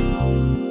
Bye.